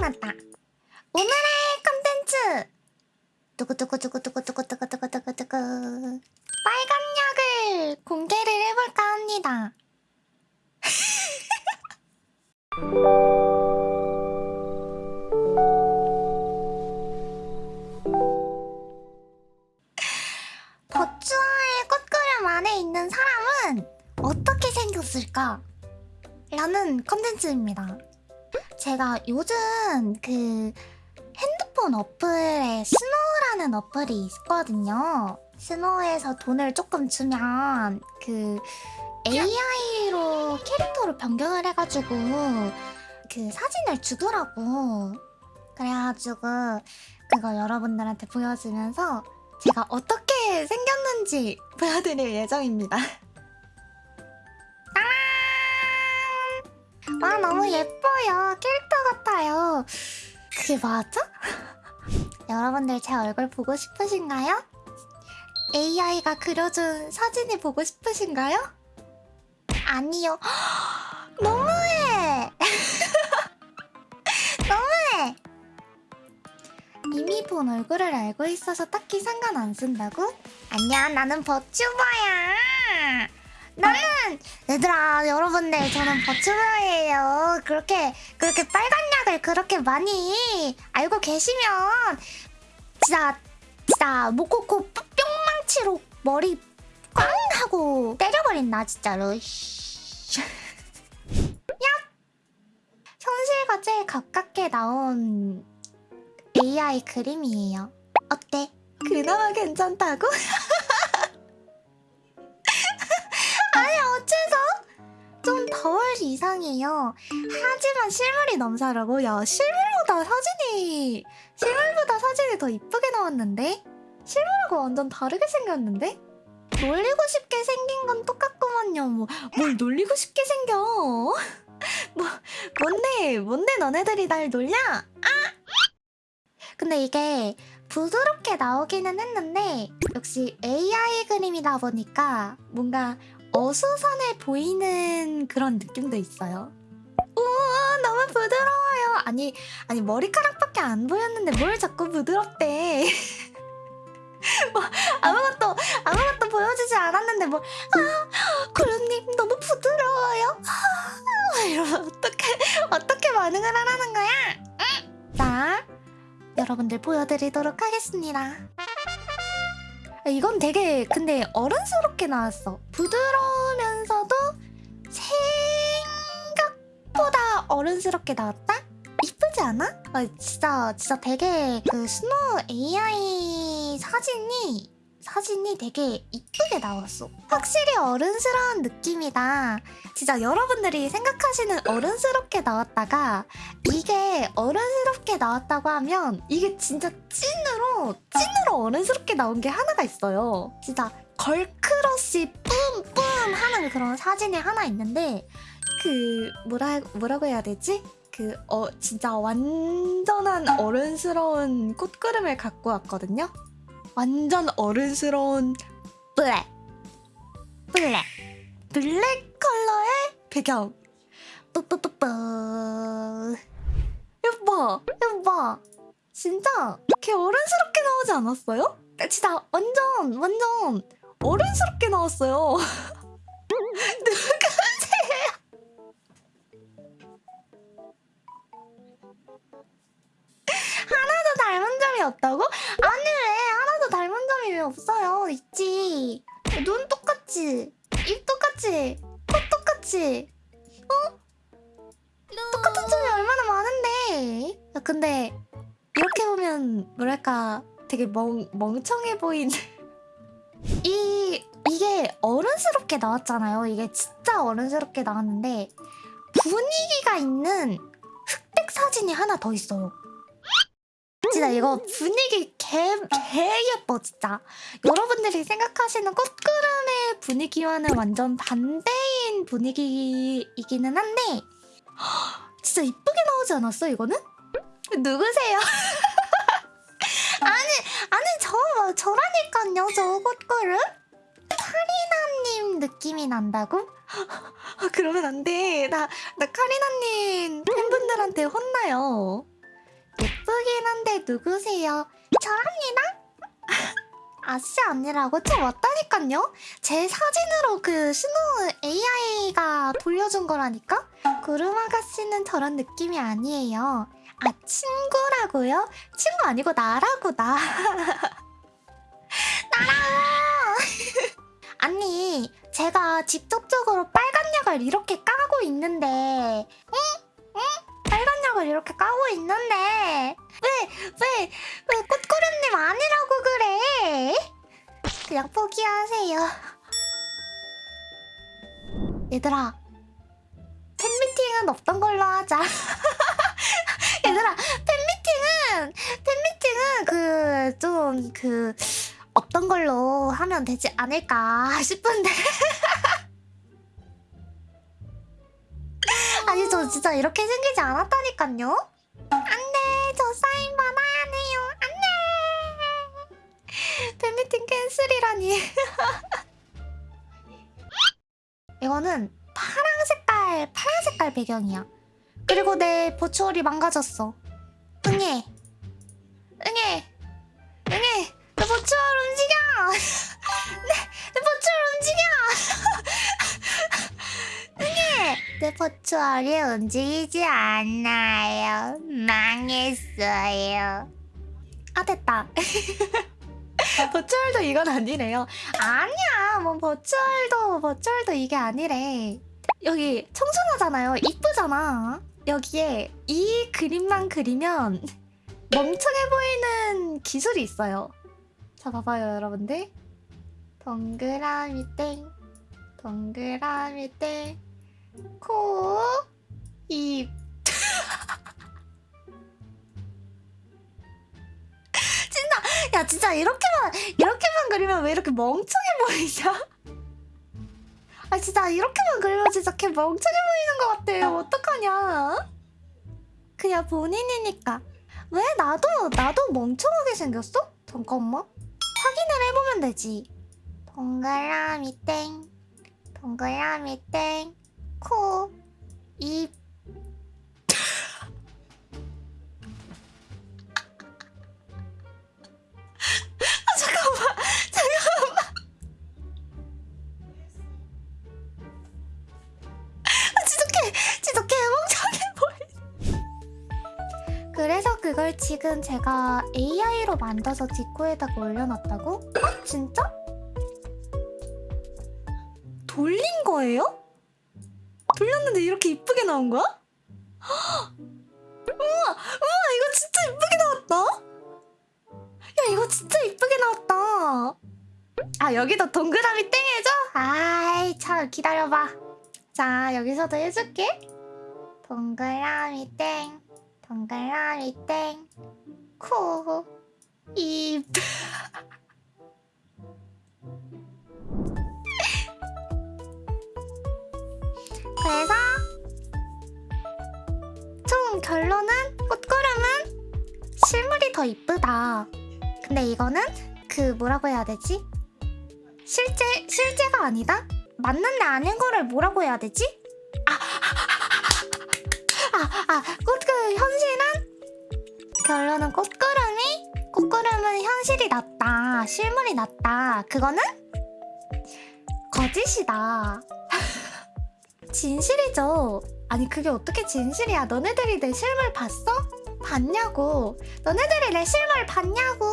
나갔다. 오늘의 컨텐츠. 두구두구두구두구두구두구두구두구 빨간 약을 공개를 해볼까 합니다. 버추얼 꽃그램 안에 있는 사람은 어떻게 생겼을까? 라는 컨텐츠입니다. 제가 요즘 그 핸드폰 어플에 SNOW라는 어플이 있거든요. SNOW에서 돈을 조금 주면 그 AI로 캐릭터로 변경을 해가지고 그 사진을 주더라고. 그래가지고 그거 여러분들한테 보여주면서 제가 어떻게 생겼는지 보여드릴 예정입니다. 와 너무 예뻐요. 캐릭터 같아요. 그게 맞아? 여러분들 제 얼굴 보고 싶으신가요? AI가 그려준 사진이 보고 싶으신가요? 아니요. 너무해! 너무해! 이미 본 얼굴을 알고 있어서 딱히 상관 안 쓴다고? 아니야, 나는 버튜버야! 나는 얘들아 여러분들 저는 버추버예요. 그렇게 그렇게 빨간 약을 그렇게 많이 알고 계시면 진짜 진짜 모코코 뿅망치로 머리 꽝 하고 때려버린다 진짜로. 야 현실과 제일 가깝게 나온 AI 그림이에요. 어때? 그나마 괜찮다고? 이상해요. 하지만 실물이 넘사라고? 야 실물보다 사진이 실물보다 사진이 더 이쁘게 나왔는데? 실물하고 완전 다르게 생겼는데? 놀리고 싶게 생긴 건 똑같구만요. 뭐, 뭘 놀리고 싶게 생겨? 뭐 뭔데 뭔데 너네들이 날 놀냐? 아! 근데 이게 부드럽게 나오기는 했는데 역시 AI 그림이다 보니까 뭔가 어수선해 보이는 그런 느낌도 있어요. 우와 너무 부드러워요. 아니 아니 머리카락밖에 안 보였는데 뭘 자꾸 부드럽대. 뭐 아무것도 아무것도 보여주지 않았는데 뭐아 고른님 너무 부드러워요. 아, 이러면 어떻게 어떻게 반응을 하라는 거야? 응? 자 여러분들 보여드리도록 하겠습니다. 이건 되게 근데 어른스럽게 나왔어. 부드러우면서도 생각보다 어른스럽게 나왔다? 이쁘지 않아? 아, 진짜 진짜 되게 그 스노우 AI 사진이 사진이 되게 이쁘게 나왔어. 확실히 어른스러운 느낌이다. 진짜 여러분들이 생각하시는 어른스럽게 나왔다가 이게 어른스럽게 나왔다고 하면 이게 진짜 찐으로 찐으로 어른스럽게 나온 게 하나가 있어요. 진짜 걸크러쉬 뿜뿜 하는 그런 사진이 하나 있는데 그 뭐라 뭐라고 해야 되지? 그 어 진짜 완전한 어른스러운 꽃그림을 갖고 왔거든요. 완전 어른스러운 블랙. 블랙. 블랙 컬러의 배경. 뿌뿌뿌뿌. 여봐 여봐 진짜 걔 어른스럽게 나오지 않았어요? 진짜 완전 완전 어른스럽게 나왔어요? 닮은 점이 없다고? 아니 왜? 하나도 닮은 점이 왜 없어요? 있지. 눈 똑같지 입 똑같지 코 똑같지 어? 똑같은 점이 얼마나 많은데? 야 근데 이렇게 보면 뭐랄까 되게 멍, 멍청해 보이는. 이 이게 어른스럽게 나왔잖아요. 이게 진짜 어른스럽게 나왔는데 분위기가 있는 흑백 사진이 하나 더 있어요 진짜 이거 분위기 개, 개 예뻐 진짜 여러분들이 생각하시는 꽃구름의 분위기와는 완전 반대인 분위기이기는 한데 진짜 이쁘게 나오지 않았어 이거는? 누구세요? 아니 아니 저 저라니까요 저 꽃구름 카리나님 느낌이 난다고? 아, 그러면 안 돼. 나, 나 카리나님 팬분들한테 혼나요. 예쁘긴 한데 누구세요? 저랍니다. 아씨 아니라고 저 왔다니깐요. 제 사진으로 그 스노우 AI가 돌려준 거라니까. 구름 아가씨는 저런 느낌이 아니에요. 아 친구라고요? 친구 아니고 나라고 나. 나라고. 아니 제가 직접적으로 빨간 약을 이렇게 까고 있는데? 약을 이렇게 까고 있는데 왜 왜 왜 꽃고름님 아니라고 그래? 그냥 포기하세요. 얘들아 팬미팅은 없던 걸로 하자. 얘들아 팬미팅은 팬미팅은 그 좀그 없던 걸로 하면 되지 않을까 싶은데. 아니 저 진짜 이렇게 생기지 않았다니깐요. 안돼 저 사인 받아야 돼요. 안돼. 팬미팅 캔슬이라니. 이거는 파랑 색깔 파란 색깔 배경이야. 그리고 내 버추얼이 망가졌어. 응애. 응애. 응애. 내 버추얼 움직여. 내, 내 버추얼 움직여. 응애. 내 버추얼이 움직이지 않아요. 망했어요. 아 됐다. 버추얼도 이건 아니래요. 아니야, 뭐 버추얼도 버추얼도 이게 아니래. 여기 청순하잖아요. 이쁘잖아. 여기에 이 그림만 그리면 멍청해 보이는 기술이 있어요. 자, 봐봐요, 여러분들. 동그라미 땡, 동그라미 땡, 코, 입. 진짜, 야, 진짜 이렇게만, 이렇게만 그리면 왜 이렇게 멍청해 보이냐? 아, 진짜 이렇게만 그리면 진짜 걔 멍청해 보이는 것 같아요. 어떡하냐? 그냥 본인이니까. 왜 나도, 나도 멍청하게 생겼어? 잠깐만. 확인을 해보면 되지. 동그라미 땡, 동그라미 땡, 코, 입. 아, 잠깐만, 잠깐만. 아, 지독해, 지독해, 멍청해 보이. 그래서 그걸 지금 제가 AI로 만들어서 디코에다가 올려놨다고? 어? 진짜? 돌린 거예요? 돌렸는데 이렇게 이쁘게 나온 거야? 헉! 우와! 우와! 이거 진짜 이쁘게 나왔다! 야 이거 진짜 이쁘게 나왔다! 아 여기도 동그라미 땡 해줘? 아이 참 기다려봐 자 여기서도 해줄게 동그라미 땡 동그라미 땡 코, 입 이쁘다. 근데 이거는 그 뭐라고 해야 되지? 실제 실제가 아니다? 맞는데 아닌 거를 뭐라고 해야 되지? 아아 꽃 그 현실은 결론은 꽃구름이 꽃구름은 현실이 낫다. 실물이 낫다. 그거는 거짓이다. 진실이죠. 아니 그게 어떻게 진실이야? 너네들이 내 실물 봤어? 봤냐고. 너네들이 내 실물 봤냐고.